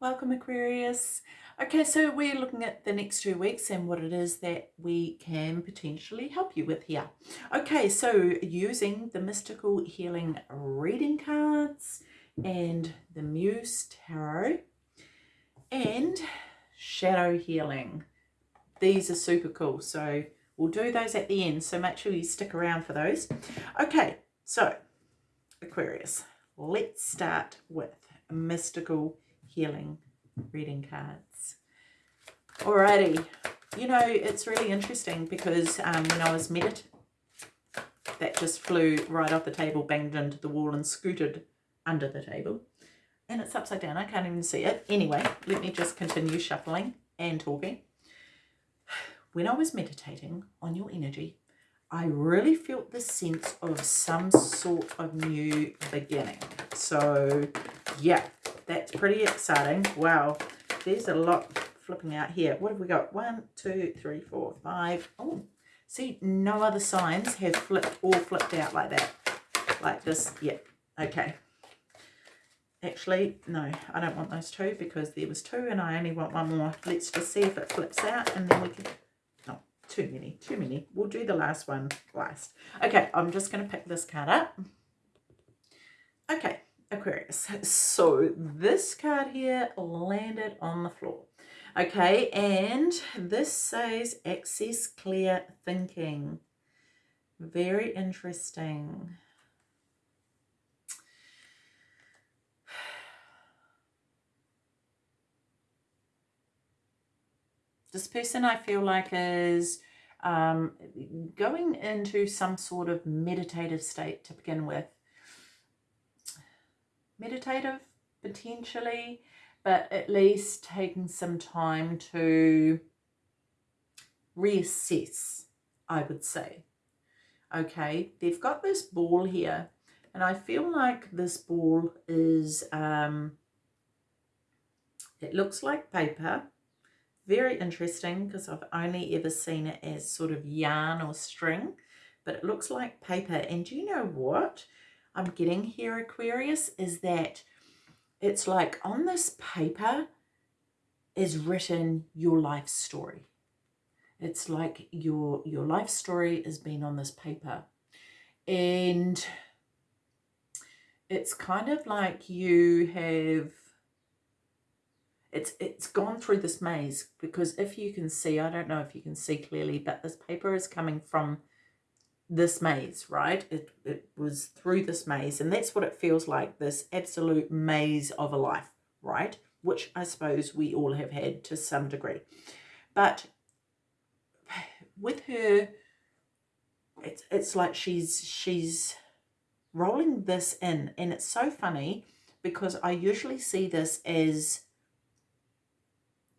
Welcome Aquarius. Okay, so we're looking at the next two weeks and what it is that we can potentially help you with here. Okay, so using the Mystical Healing Reading Cards and the Muse Tarot and Shadow Healing. These are super cool, so we'll do those at the end, so make sure you stick around for those. Okay, so Aquarius, let's start with Mystical healing reading cards. Alrighty, you know, it's really interesting because um, when I was meditating, that just flew right off the table, banged into the wall and scooted under the table. And it's upside down, I can't even see it. Anyway, let me just continue shuffling and talking. When I was meditating on your energy, I really felt the sense of some sort of new beginning. So, yeah, that's pretty exciting. Wow, there's a lot flipping out here. What have we got? One, two, three, four, five. Oh, see, no other signs have flipped all flipped out like that. Like this. Yep. okay. Actually, no, I don't want those two because there was two and I only want one more. Let's just see if it flips out and then we can... No, too many, too many. We'll do the last one last. Okay, I'm just going to pick this card up. Okay, Aquarius. So this card here landed on the floor. Okay, and this says access clear thinking. Very interesting. This person I feel like is um, going into some sort of meditative state to begin with meditative potentially, but at least taking some time to reassess, I would say. Okay, they've got this ball here, and I feel like this ball is, um, it looks like paper. Very interesting because I've only ever seen it as sort of yarn or string, but it looks like paper. And do you know what? I'm getting here, Aquarius, is that it's like on this paper is written your life story. It's like your your life story has been on this paper. And it's kind of like you have it's it's gone through this maze because if you can see, I don't know if you can see clearly, but this paper is coming from this maze, right? It, it was through this maze, and that's what it feels like, this absolute maze of a life, right? Which I suppose we all have had to some degree. But with her, it's, it's like she's, she's rolling this in, and it's so funny because I usually see this as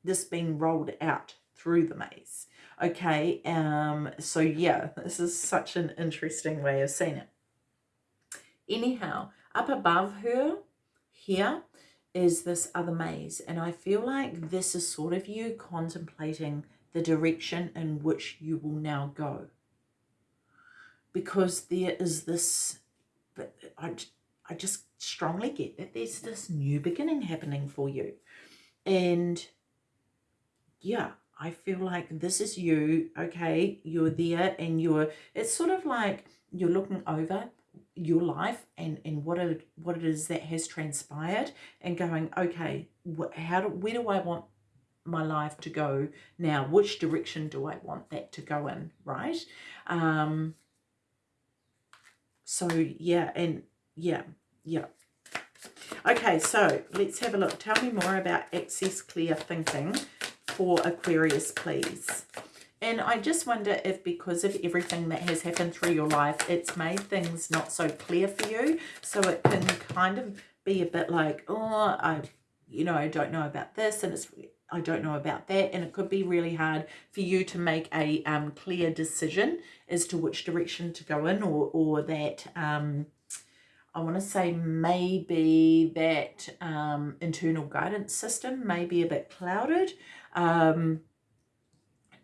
this being rolled out through the maze. Okay, um, so yeah, this is such an interesting way of seeing it. Anyhow, up above her here is this other maze, and I feel like this is sort of you contemplating the direction in which you will now go. Because there is this, but I, I just strongly get that there's this new beginning happening for you. And yeah, I feel like this is you, okay, you're there and you're, it's sort of like you're looking over your life and, and what it, what it is that has transpired and going, okay, how do, where do I want my life to go now? Which direction do I want that to go in, right? Um, so yeah, and yeah, yeah. Okay, so let's have a look. Tell me more about access clear thinking for Aquarius, please. And I just wonder if because of everything that has happened through your life, it's made things not so clear for you. So it can kind of be a bit like, oh, I, you know, I don't know about this and it's, I don't know about that. And it could be really hard for you to make a um, clear decision as to which direction to go in or, or that, um, I want to say maybe that um, internal guidance system may be a bit clouded. Um,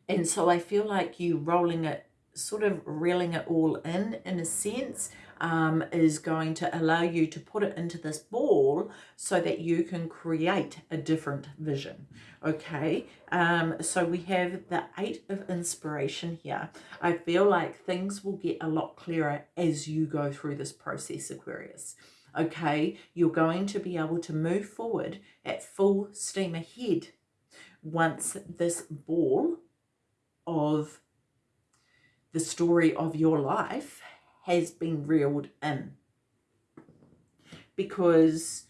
and so I feel like you rolling it, sort of reeling it all in, in a sense, um, is going to allow you to put it into this ball so that you can create a different vision. Okay, um, so we have the Eight of Inspiration here. I feel like things will get a lot clearer as you go through this process, Aquarius okay, you're going to be able to move forward at full steam ahead once this ball of the story of your life has been reeled in. Because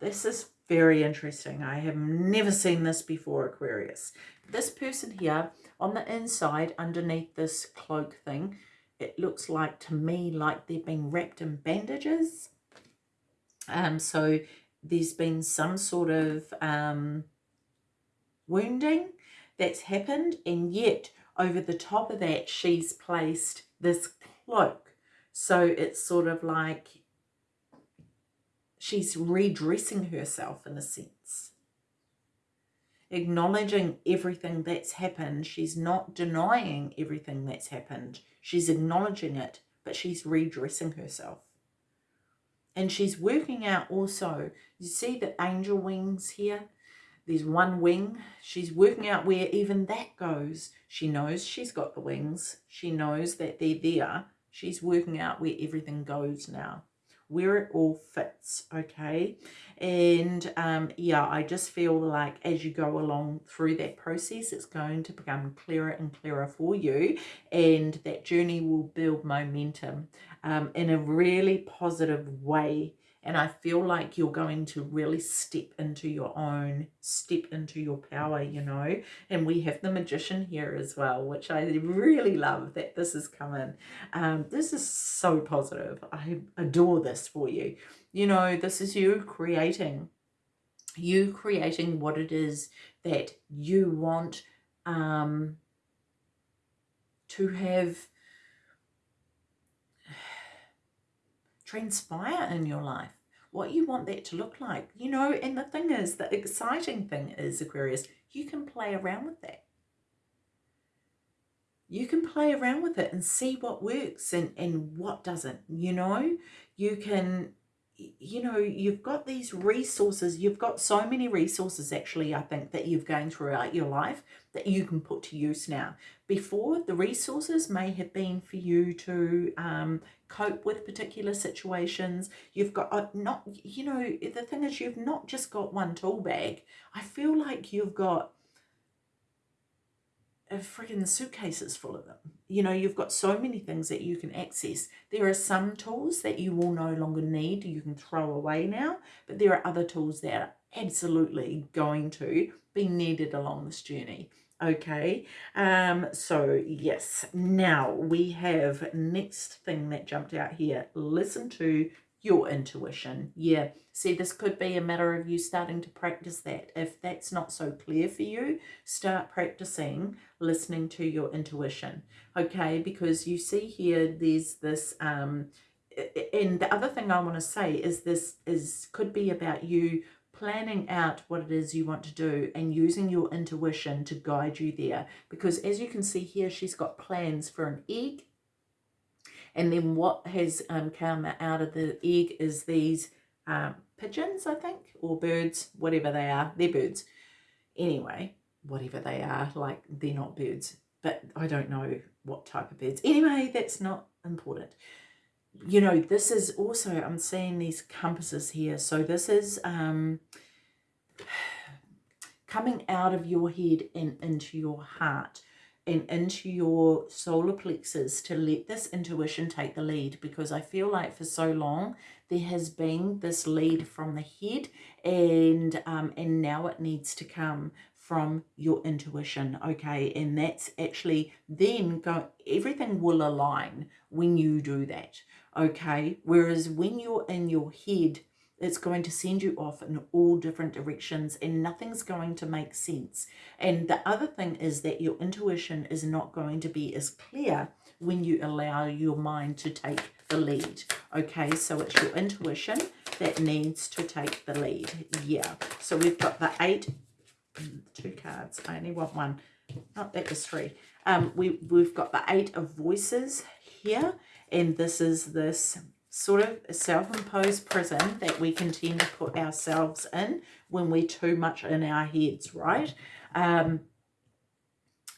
this is very interesting. I have never seen this before, Aquarius. This person here, on the inside, underneath this cloak thing, it looks like to me like they've been wrapped in bandages. Um, so there's been some sort of um, wounding that's happened and yet over the top of that she's placed this cloak. So it's sort of like she's redressing herself in a sense. Acknowledging everything that's happened. She's not denying everything that's happened. She's acknowledging it, but she's redressing herself. And she's working out also, you see the angel wings here? There's one wing. She's working out where even that goes. She knows she's got the wings. She knows that they're there. She's working out where everything goes now where it all fits okay and um yeah i just feel like as you go along through that process it's going to become clearer and clearer for you and that journey will build momentum um in a really positive way and I feel like you're going to really step into your own, step into your power, you know. And we have the magician here as well, which I really love that this is coming. Um, this is so positive. I adore this for you. You know, this is you creating, you creating what it is that you want um, to have transpire in your life what you want that to look like. You know, and the thing is, the exciting thing is, Aquarius, you can play around with that. You can play around with it and see what works and, and what doesn't, you know. You can you know, you've got these resources, you've got so many resources actually, I think, that you've gained throughout your life that you can put to use now. Before, the resources may have been for you to um, cope with particular situations. You've got uh, not, you know, the thing is you've not just got one tool bag. I feel like you've got freaking suitcases full of them. You know, you've got so many things that you can access. There are some tools that you will no longer need, you can throw away now, but there are other tools that are absolutely going to be needed along this journey. Okay, um, so yes, now we have next thing that jumped out here. Listen to your intuition. Yeah, see, this could be a matter of you starting to practice that. If that's not so clear for you, start practicing listening to your intuition, okay? Because you see here, there's this, um, and the other thing I want to say is this is could be about you planning out what it is you want to do and using your intuition to guide you there. Because as you can see here, she's got plans for an egg and then what has um, come out of the egg is these um, pigeons, I think, or birds, whatever they are. They're birds. Anyway, whatever they are, like they're not birds, but I don't know what type of birds. Anyway, that's not important. You know, this is also, I'm seeing these compasses here. So this is um, coming out of your head and into your heart and into your solar plexus to let this intuition take the lead because I feel like for so long there has been this lead from the head and um, and now it needs to come from your intuition okay? And that's actually then go everything will align when you do that okay? Whereas when you're in your head it's going to send you off in all different directions and nothing's going to make sense. And the other thing is that your intuition is not going to be as clear when you allow your mind to take the lead. Okay, so it's your intuition that needs to take the lead. Yeah, so we've got the eight, two cards. I only want one. Not that was three. Um, we, we've got the Eight of Voices here, and this is this sort of self-imposed prison that we can tend to put ourselves in when we're too much in our heads, right? Um,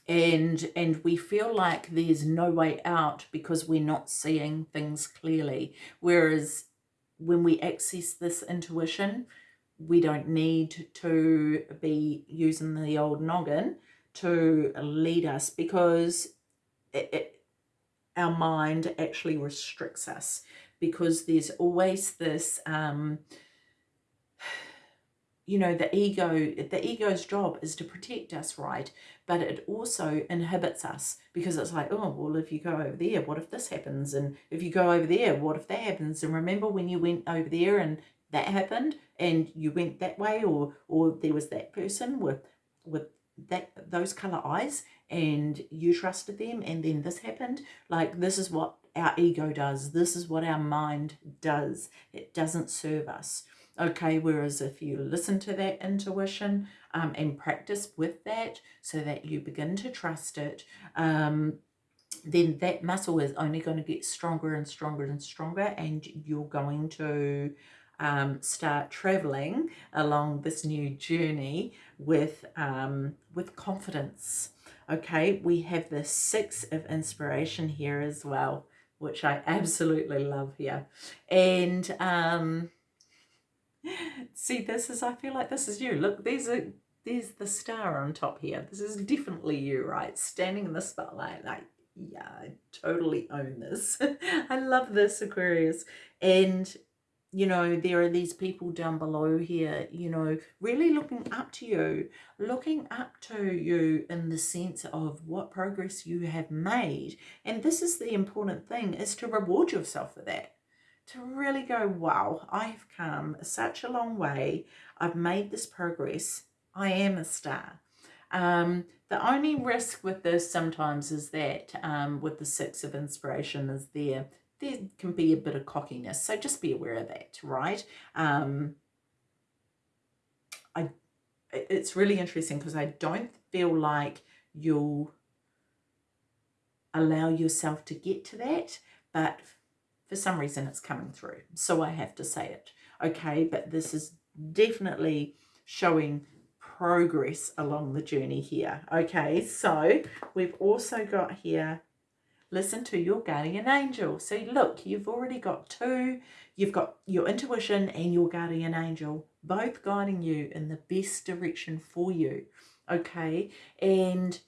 and and we feel like there's no way out because we're not seeing things clearly. Whereas when we access this intuition, we don't need to be using the old noggin to lead us because it, it, our mind actually restricts us because there's always this um, you know the ego the ego's job is to protect us right? But it also inhibits us because it's like oh well if you go over there what if this happens? And if you go over there what if that happens? And remember when you went over there and that happened and you went that way or or there was that person with with that those color eyes and you trusted them and then this happened? Like this is what our ego does this is what our mind does. It doesn't serve us. Okay whereas if you listen to that intuition um, and practice with that so that you begin to trust it um, then that muscle is only going to get stronger and stronger and stronger and you're going to um, start traveling along this new journey with um, with confidence. Okay we have the six of inspiration here as well which I absolutely love here and um, See, this is, I feel like this is you. Look, there's a, there's the star on top here. This is definitely you, right? Standing in the spotlight, like, yeah, I totally own this. I love this, Aquarius. And, you know, there are these people down below here, you know, really looking up to you, looking up to you in the sense of what progress you have made. And this is the important thing, is to reward yourself for that to really go, wow, I've come such a long way. I've made this progress. I am a star. Um, the only risk with this sometimes is that um, with the six of inspiration is there, there can be a bit of cockiness. So just be aware of that, right? Um, I, it's really interesting because I don't feel like you'll allow yourself to get to that, but for some reason it's coming through. So I have to say it. Okay, but this is definitely showing progress along the journey here. Okay, so we've also got here, listen to your guardian angel. So look, you've already got two. You've got your intuition and your guardian angel, both guiding you in the best direction for you. Okay, and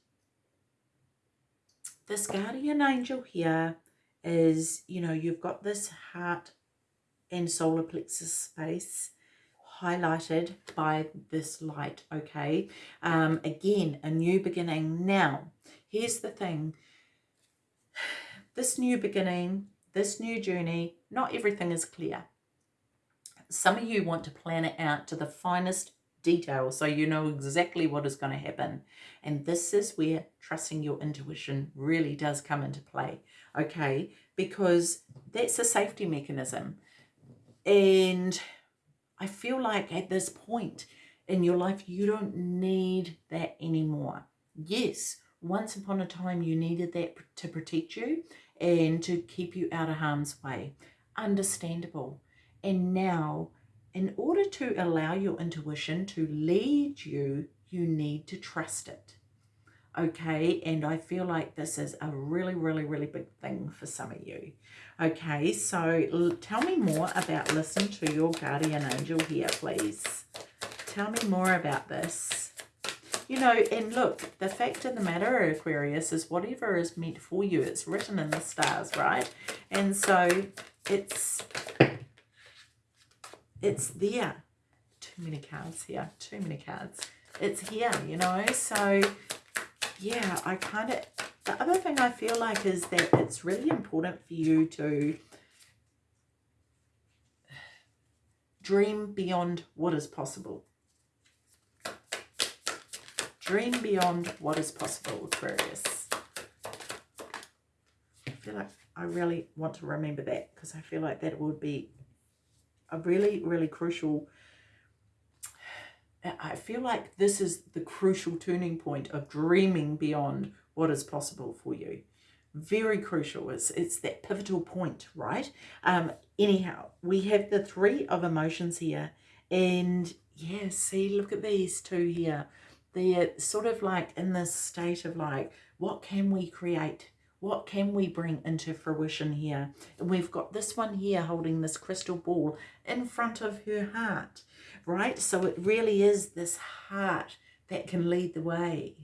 this guardian angel here is, you know, you've got this heart and solar plexus space highlighted by this light, okay? Um, again, a new beginning. Now, here's the thing. This new beginning, this new journey, not everything is clear. Some of you want to plan it out to the finest detail so you know exactly what is going to happen. And this is where trusting your intuition really does come into play okay? Because that's a safety mechanism. And I feel like at this point in your life, you don't need that anymore. Yes, once upon a time, you needed that to protect you and to keep you out of harm's way. Understandable. And now, in order to allow your intuition to lead you, you need to trust it. Okay? And I feel like this is a really really really big thing for some of you. Okay? So tell me more about listen to your guardian angel here please. Tell me more about this you know and look the fact of the matter Aquarius is whatever is meant for you it's written in the stars right? And so it's it's there. Too many cards here too many cards. It's here you know? So yeah, I kind of, the other thing I feel like is that it's really important for you to dream beyond what is possible. Dream beyond what is possible, Aquarius. I feel like I really want to remember that because I feel like that would be a really, really crucial I feel like this is the crucial turning point of dreaming beyond what is possible for you. Very crucial. It's, it's that pivotal point, right? Um, anyhow, we have the three of emotions here. And yeah, see, look at these two here. They're sort of like in this state of like, what can we create? What can we bring into fruition here? And we've got this one here holding this crystal ball in front of her heart, right? So it really is this heart that can lead the way.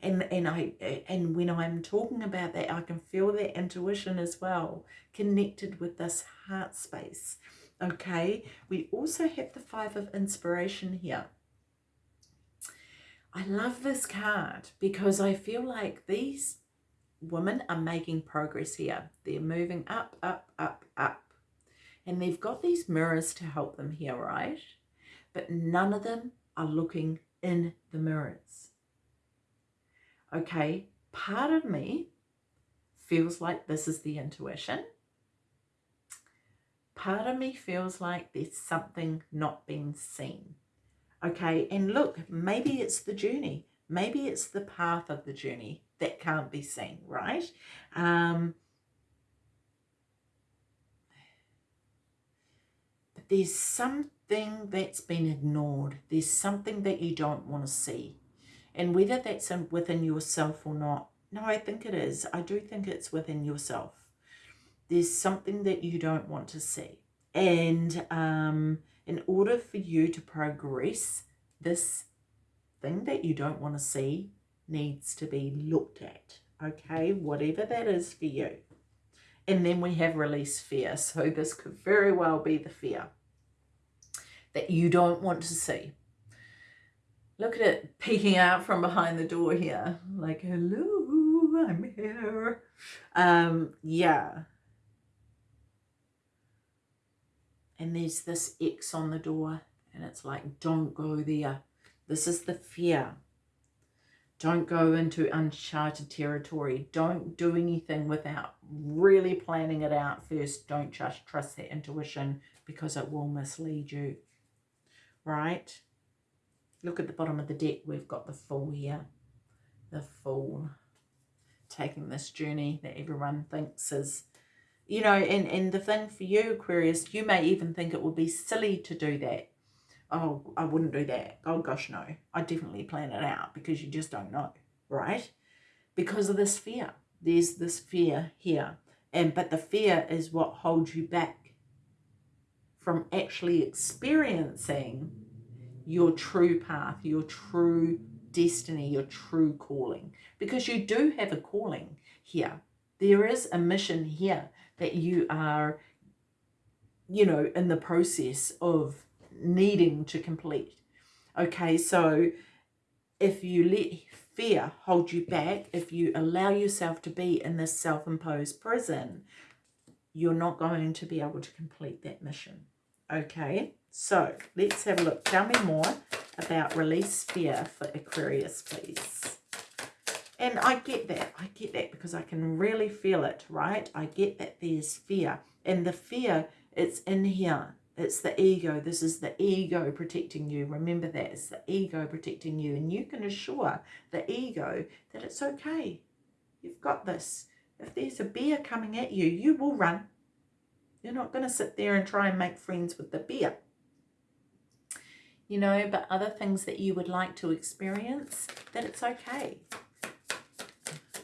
And, and I and when I'm talking about that, I can feel that intuition as well, connected with this heart space. Okay, we also have the five of inspiration here. I love this card because I feel like these women are making progress here. They're moving up, up, up, up. And they've got these mirrors to help them here, right? But none of them are looking in the mirrors. Okay, part of me feels like this is the intuition. Part of me feels like there's something not being seen. Okay, and look, maybe it's the journey. Maybe it's the path of the journey that can't be seen, right? Um, but there's something that's been ignored. There's something that you don't want to see. And whether that's within yourself or not, no, I think it is. I do think it's within yourself. There's something that you don't want to see. And um, in order for you to progress, this thing that you don't want to see needs to be looked at, okay? Whatever that is for you. And then we have release fear. So this could very well be the fear that you don't want to see. Look at it peeking out from behind the door here. Like, hello, I'm here. Um, yeah. And there's this X on the door. And it's like, don't go there. This is the fear. Don't go into uncharted territory. Don't do anything without really planning it out first. Don't just trust that intuition because it will mislead you. Right? Look at the bottom of the deck. We've got the Fool here. The Fool. Taking this journey that everyone thinks is, you know, and, and the thing for you, Aquarius, you may even think it would be silly to do that oh, I wouldn't do that. Oh, gosh, no. I definitely plan it out because you just don't know, right? Because of this fear. There's this fear here. and But the fear is what holds you back from actually experiencing your true path, your true destiny, your true calling. Because you do have a calling here. There is a mission here that you are, you know, in the process of needing to complete. Okay, so if you let fear hold you back, if you allow yourself to be in this self-imposed prison, you're not going to be able to complete that mission. Okay, so let's have a look. Tell me more about release fear for Aquarius, please. And I get that. I get that because I can really feel it, right? I get that there's fear. And the fear, it's in here. It's the ego. This is the ego protecting you. Remember that. It's the ego protecting you. And you can assure the ego that it's okay. You've got this. If there's a bear coming at you, you will run. You're not going to sit there and try and make friends with the bear. You know, but other things that you would like to experience, that it's okay.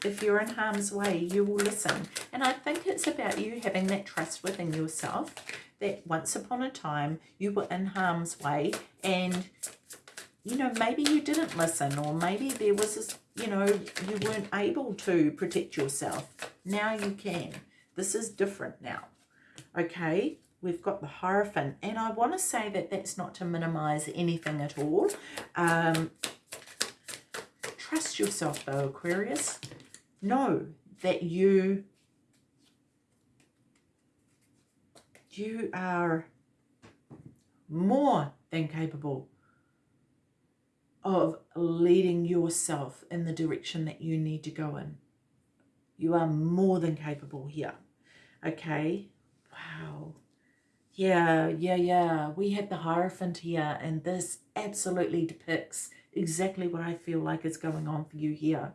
If you're in harm's way, you will listen. And I think it's about you having that trust within yourself that once upon a time you were in harm's way and you know maybe you didn't listen or maybe there was this you know you weren't able to protect yourself. Now you can. This is different now. Okay? We've got the Hierophant. And I want to say that that's not to minimize anything at all. Um, trust yourself though Aquarius know that you you are more than capable of leading yourself in the direction that you need to go in. You are more than capable here. Okay? Wow. Yeah, yeah, yeah. We have the Hierophant here, and this absolutely depicts exactly what I feel like is going on for you here.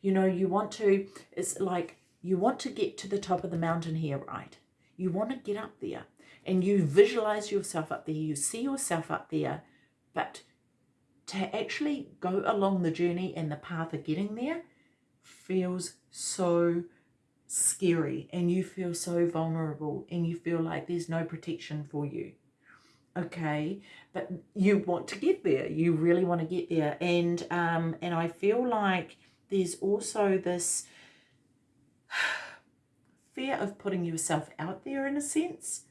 You know, you want to, it's like you want to get to the top of the mountain here, right? You want to get up there. And you visualize yourself up there, you see yourself up there, but to actually go along the journey and the path of getting there feels so scary and you feel so vulnerable and you feel like there's no protection for you. Okay? But you want to get there. You really want to get there. And um and i feel like there's also this fear of putting yourself out there in a sense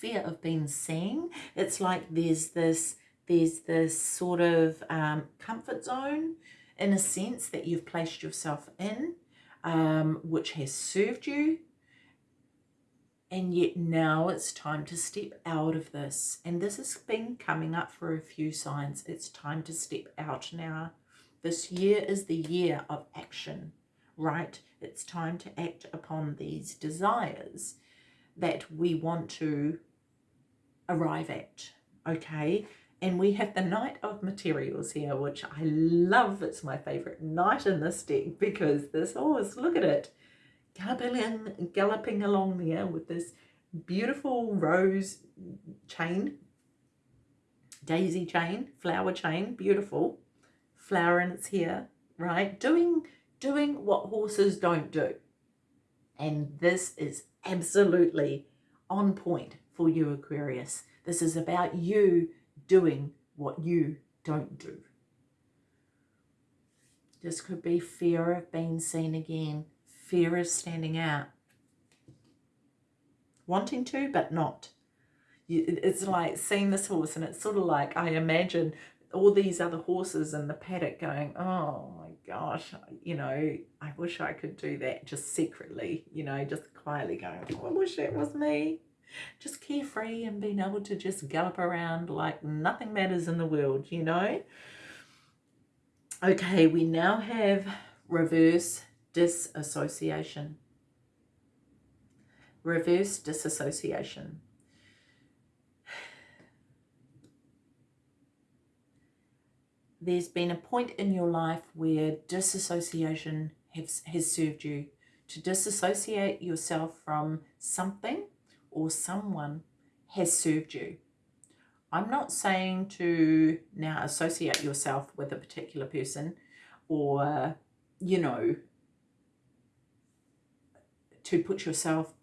fear of being seen. It's like there's this there's this sort of um, comfort zone in a sense that you've placed yourself in um, which has served you. And yet now it's time to step out of this. And this has been coming up for a few signs. It's time to step out now this year is the year of action right? It's time to act upon these desires that we want to arrive at okay? And we have the Knight of Materials here, which I love. It's my favorite knight in this deck because this horse, look at it, galloping, galloping along there with this beautiful rose chain, daisy chain, flower chain, beautiful, flower in its hair, right? Doing, doing what horses don't do. And this is absolutely on point for you, Aquarius. This is about you doing what you don't do. This could be fear of being seen again, fear of standing out. Wanting to, but not. It's like seeing this horse and it's sort of like I imagine all these other horses in the paddock going, oh my gosh, you know, I wish I could do that just secretly, you know, just quietly going, oh, I wish that was me just carefree and being able to just gallop around like nothing matters in the world, you know? Okay, we now have reverse disassociation. Reverse disassociation. There's been a point in your life where disassociation has, has served you. To disassociate yourself from something or someone has served you. I'm not saying to now associate yourself with a particular person or, you know, to put yourself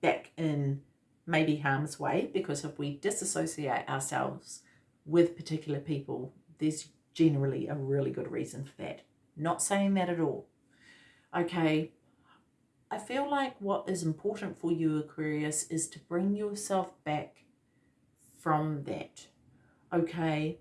back in maybe harm's way because if we disassociate ourselves with particular people, there's generally a really good reason for that. Not saying that at all. Okay, I feel like what is important for you, Aquarius, is to bring yourself back from that. Okay?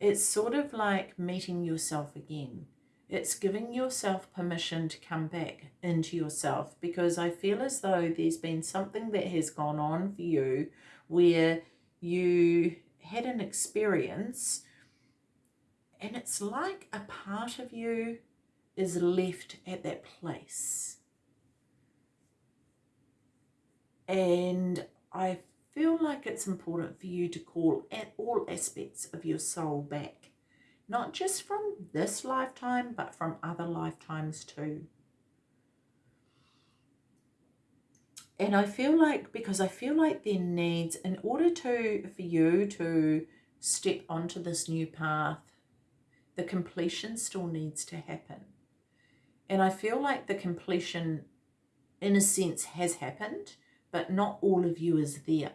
It's sort of like meeting yourself again. It's giving yourself permission to come back into yourself because I feel as though there's been something that has gone on for you where you had an experience and it's like a part of you is left at that place. And I feel like it's important for you to call at all aspects of your soul back. Not just from this lifetime, but from other lifetimes too. And I feel like, because I feel like there needs, in order to, for you to step onto this new path, the completion still needs to happen. And I feel like the completion, in a sense, has happened, but not all of you is there.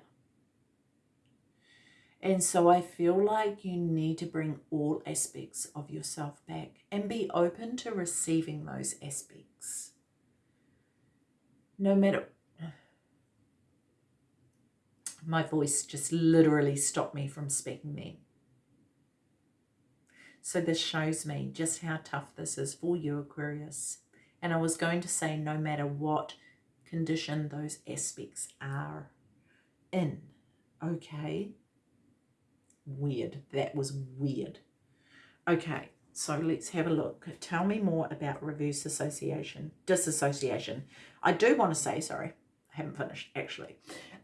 And so I feel like you need to bring all aspects of yourself back and be open to receiving those aspects. No matter... My voice just literally stopped me from speaking then. So this shows me just how tough this is for you, Aquarius. And I was going to say no matter what condition those aspects are in. Okay. Weird. That was weird. Okay, so let's have a look. Tell me more about reverse association, disassociation. I do want to say, sorry, I haven't finished actually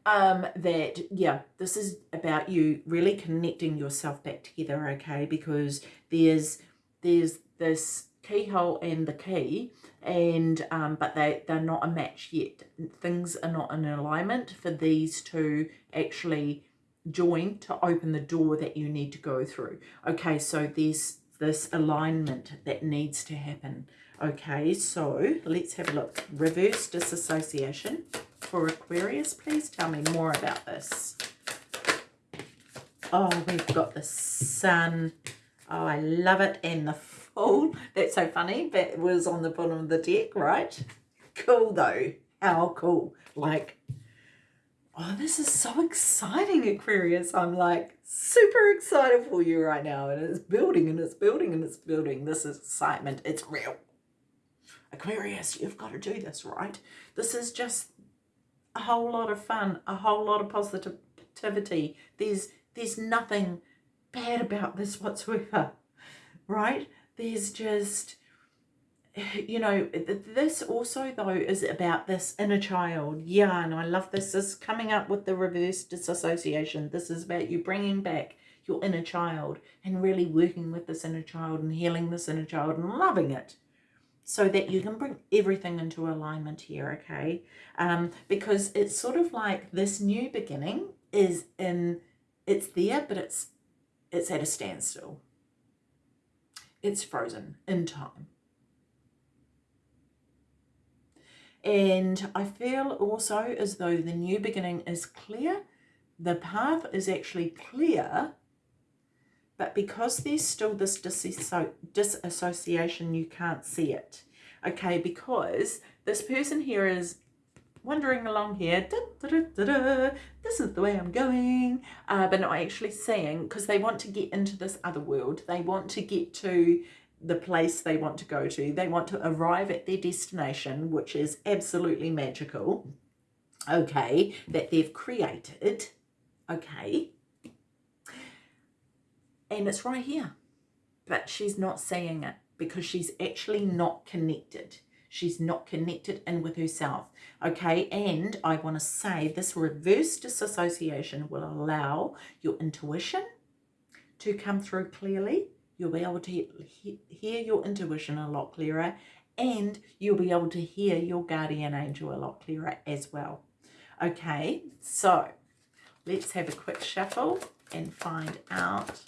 um, that, yeah, this is about you really connecting yourself back together, okay? Because there's, there's this keyhole and the key and um, but they they're not a match yet. Things are not in alignment for these to actually join to open the door that you need to go through. Okay so there's this alignment that needs to happen. Okay so let's have a look. Reverse disassociation for Aquarius please tell me more about this oh we've got the sun oh I love it and the Fool. That's so funny. That was on the bottom of the deck, right? Cool though. How cool. Like, oh, this is so exciting, Aquarius. I'm like super excited for you right now. And it's building and it's building and it's building. This is excitement. It's real. Aquarius, you've got to do this, right? This is just a whole lot of fun, a whole lot of positivity. There's there's nothing bad about this whatsoever, right? there's just you know this also though is about this inner child yeah and i love this this is coming up with the reverse disassociation this is about you bringing back your inner child and really working with this inner child and healing this inner child and loving it so that you can bring everything into alignment here okay um because it's sort of like this new beginning is in it's there but it's it's at a standstill it's frozen in time. And I feel also as though the new beginning is clear. The path is actually clear, but because there's still this disassociation, you can't see it. Okay, because this person here is wandering along here, da, da, da, this is the way I'm going, uh, but not actually seeing because they want to get into this other world. They want to get to the place they want to go to. They want to arrive at their destination, which is absolutely magical, okay, that they've created, okay, and it's right here. But she's not seeing it because she's actually not connected. She's not connected in with herself. Okay, and I want to say this reverse disassociation will allow your intuition to come through clearly. You'll be able to hear your intuition a lot clearer and you'll be able to hear your guardian angel a lot clearer as well. Okay, so let's have a quick shuffle and find out.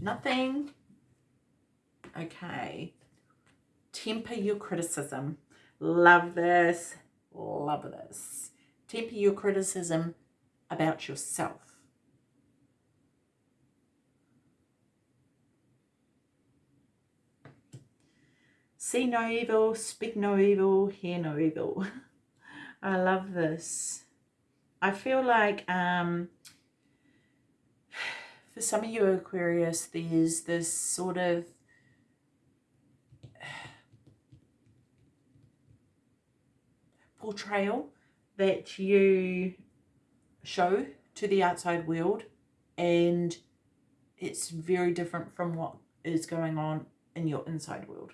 Nothing. Okay, temper your criticism. Love this. Love this. Temper your criticism about yourself. See no evil, speak no evil, hear no evil. I love this. I feel like um, for some of you Aquarius, there's this sort of portrayal that you show to the outside world and it's very different from what is going on in your inside world.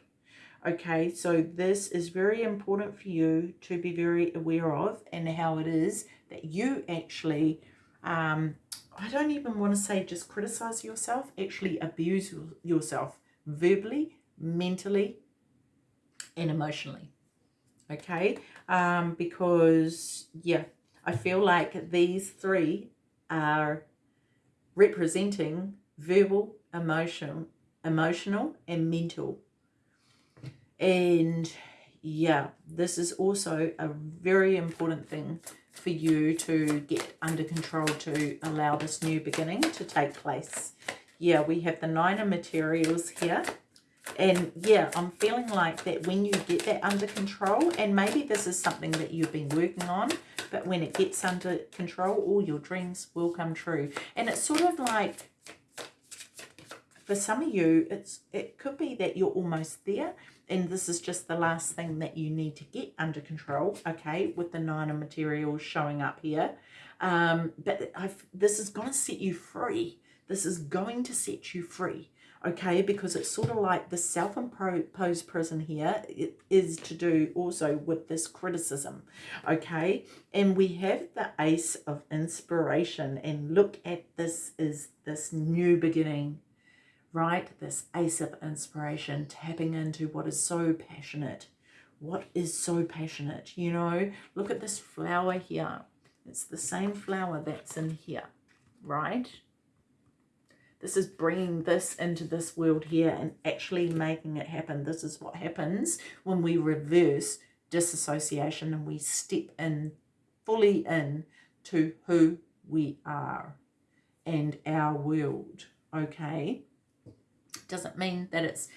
Okay, so this is very important for you to be very aware of and how it is that you actually, um, I don't even want to say just criticize yourself, actually abuse yourself verbally, mentally, and emotionally okay? Um, because yeah I feel like these three are representing verbal emotion emotional and mental. And yeah this is also a very important thing for you to get under control to allow this new beginning to take place yeah we have the nine of materials here and yeah, I'm feeling like that when you get that under control, and maybe this is something that you've been working on, but when it gets under control, all your dreams will come true. And it's sort of like, for some of you, it's it could be that you're almost there, and this is just the last thing that you need to get under control, okay, with the nine of materials showing up here. Um, but I've, this is going to set you free. This is going to set you free okay because it's sort of like the self-imposed prison here it is to do also with this criticism okay and we have the ace of inspiration and look at this is this new beginning right? This ace of inspiration, tapping into what is so passionate. What is so passionate? You know, look at this flower here. It's the same flower that's in here, right? This is bringing this into this world here and actually making it happen. This is what happens when we reverse disassociation and we step in, fully in to who we are and our world, okay? Doesn't mean that it's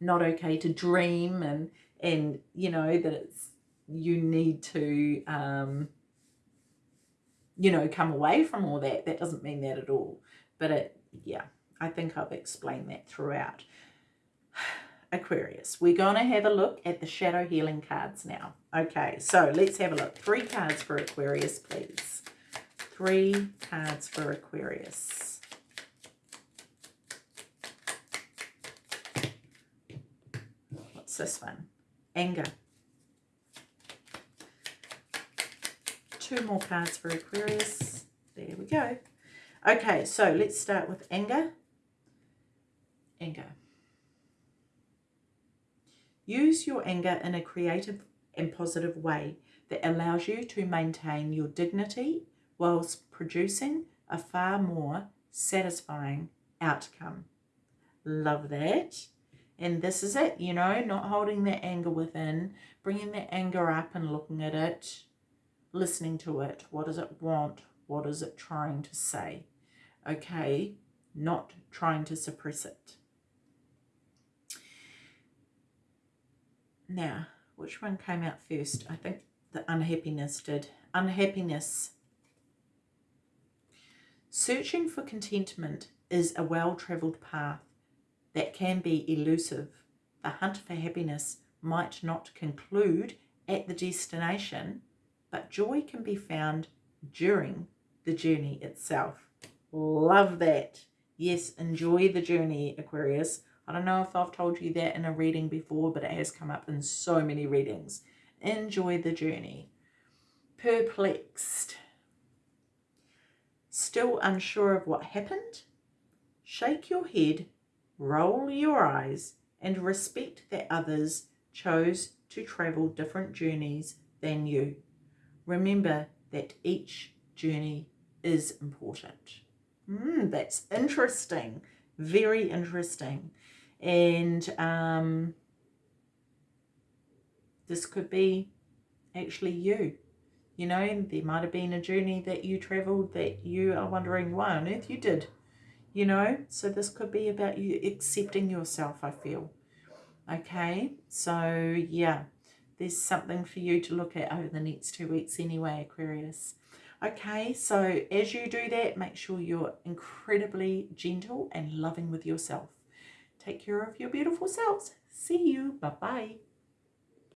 not okay to dream and, and you know, that it's, you need to, um, you know, come away from all that. That doesn't mean that at all. But it, yeah, I think I've explained that throughout. Aquarius, we're going to have a look at the shadow healing cards now. Okay, so let's have a look. Three cards for Aquarius, please. Three cards for Aquarius. This one? Anger. two more cards for Aquarius. There we go. Okay, so let's start with anger. Anger. Use your anger in a creative and positive way that allows you to maintain your dignity whilst producing a far more satisfying outcome. Love that. And this is it, you know, not holding that anger within, bringing that anger up and looking at it listening to it. What does it want? What is it trying to say? Okay, not trying to suppress it. Now, which one came out first? I think the unhappiness did. Unhappiness. Searching for contentment is a well-travelled path that can be elusive. The hunt for happiness might not conclude at the destination, but joy can be found during the journey itself. Love that. Yes, enjoy the journey, Aquarius. I don't know if I've told you that in a reading before, but it has come up in so many readings. Enjoy the journey. Perplexed. Still unsure of what happened? Shake your head, roll your eyes, and respect that others chose to travel different journeys than you. Remember that each journey is important. Mm, that's interesting. Very interesting. And um, this could be actually you. You know, there might have been a journey that you travelled that you are wondering why on earth you did. You know, so this could be about you accepting yourself, I feel. Okay, so yeah there's something for you to look at over the next two weeks anyway, Aquarius. Okay, so as you do that, make sure you're incredibly gentle and loving with yourself. Take care of your beautiful selves. See you. Bye-bye.